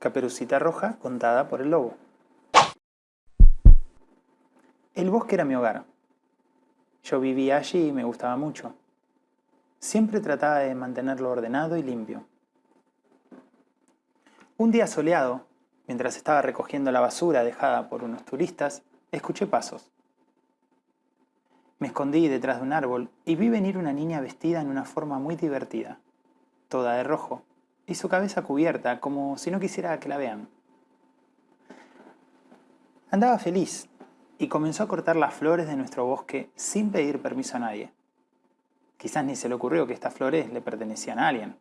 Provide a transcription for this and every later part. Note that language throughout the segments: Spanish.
Caperucita Roja contada por el lobo. El bosque era mi hogar. Yo vivía allí y me gustaba mucho. Siempre trataba de mantenerlo ordenado y limpio. Un día soleado, mientras estaba recogiendo la basura dejada por unos turistas, escuché pasos. Me escondí detrás de un árbol y vi venir una niña vestida en una forma muy divertida, toda de rojo, y su cabeza cubierta como si no quisiera que la vean. Andaba feliz y comenzó a cortar las flores de nuestro bosque sin pedir permiso a nadie. Quizás ni se le ocurrió que estas flores le pertenecían a alguien.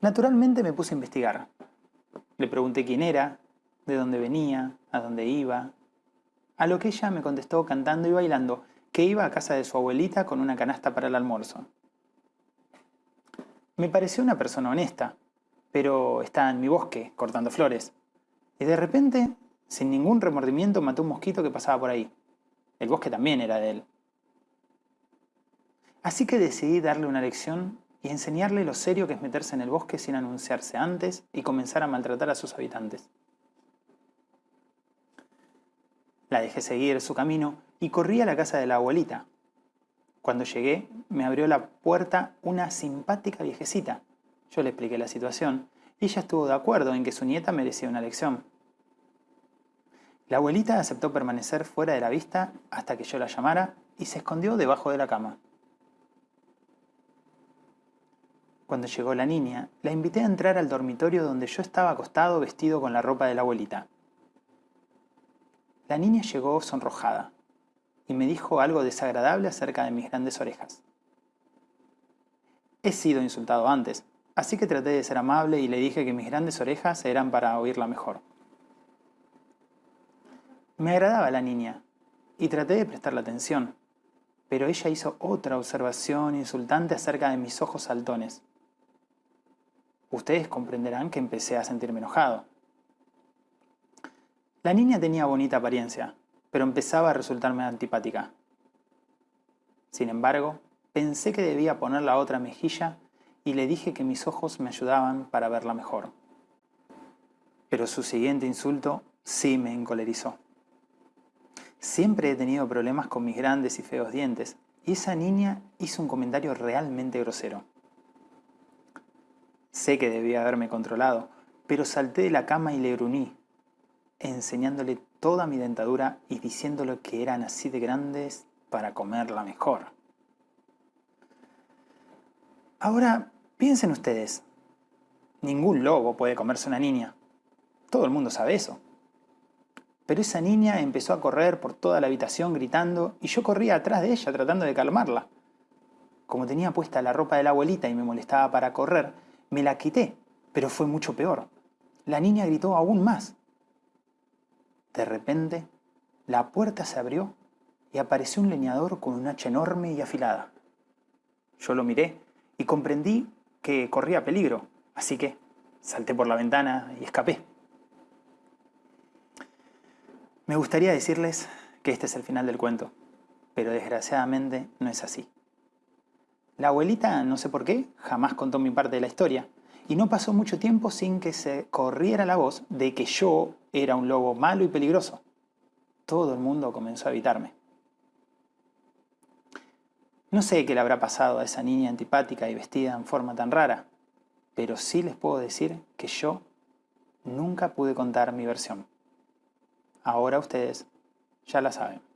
Naturalmente me puse a investigar. Le pregunté quién era, de dónde venía, a dónde iba, a lo que ella me contestó cantando y bailando que iba a casa de su abuelita con una canasta para el almuerzo. Me pareció una persona honesta, pero estaba en mi bosque cortando flores. Y de repente, sin ningún remordimiento, mató un mosquito que pasaba por ahí. El bosque también era de él. Así que decidí darle una lección y enseñarle lo serio que es meterse en el bosque sin anunciarse antes y comenzar a maltratar a sus habitantes. La dejé seguir su camino y corrí a la casa de la abuelita. Cuando llegué, me abrió la puerta una simpática viejecita. Yo le expliqué la situación y ella estuvo de acuerdo en que su nieta merecía una lección. La abuelita aceptó permanecer fuera de la vista hasta que yo la llamara y se escondió debajo de la cama. Cuando llegó la niña, la invité a entrar al dormitorio donde yo estaba acostado vestido con la ropa de la abuelita. La niña llegó sonrojada y me dijo algo desagradable acerca de mis grandes orejas. He sido insultado antes, así que traté de ser amable y le dije que mis grandes orejas eran para oírla mejor. Me agradaba la niña y traté de prestarle atención, pero ella hizo otra observación insultante acerca de mis ojos saltones. Ustedes comprenderán que empecé a sentirme enojado. La niña tenía bonita apariencia, pero empezaba a resultarme antipática. Sin embargo, pensé que debía poner la otra mejilla y le dije que mis ojos me ayudaban para verla mejor. Pero su siguiente insulto sí me encolerizó. Siempre he tenido problemas con mis grandes y feos dientes, y esa niña hizo un comentario realmente grosero. Sé que debía haberme controlado, pero salté de la cama y le gruñí, enseñándole toda mi dentadura y diciéndole que eran así de grandes para comerla mejor. Ahora, piensen ustedes, ningún lobo puede comerse una niña. Todo el mundo sabe eso. Pero esa niña empezó a correr por toda la habitación gritando y yo corría atrás de ella tratando de calmarla. Como tenía puesta la ropa de la abuelita y me molestaba para correr, me la quité, pero fue mucho peor. La niña gritó aún más. De repente, la puerta se abrió y apareció un leñador con un hacha enorme y afilada. Yo lo miré y comprendí que corría peligro, así que salté por la ventana y escapé. Me gustaría decirles que este es el final del cuento, pero desgraciadamente no es así. La abuelita, no sé por qué, jamás contó mi parte de la historia, y no pasó mucho tiempo sin que se corriera la voz de que yo era un lobo malo y peligroso. Todo el mundo comenzó a evitarme. No sé qué le habrá pasado a esa niña antipática y vestida en forma tan rara, pero sí les puedo decir que yo nunca pude contar mi versión. Ahora ustedes ya la saben.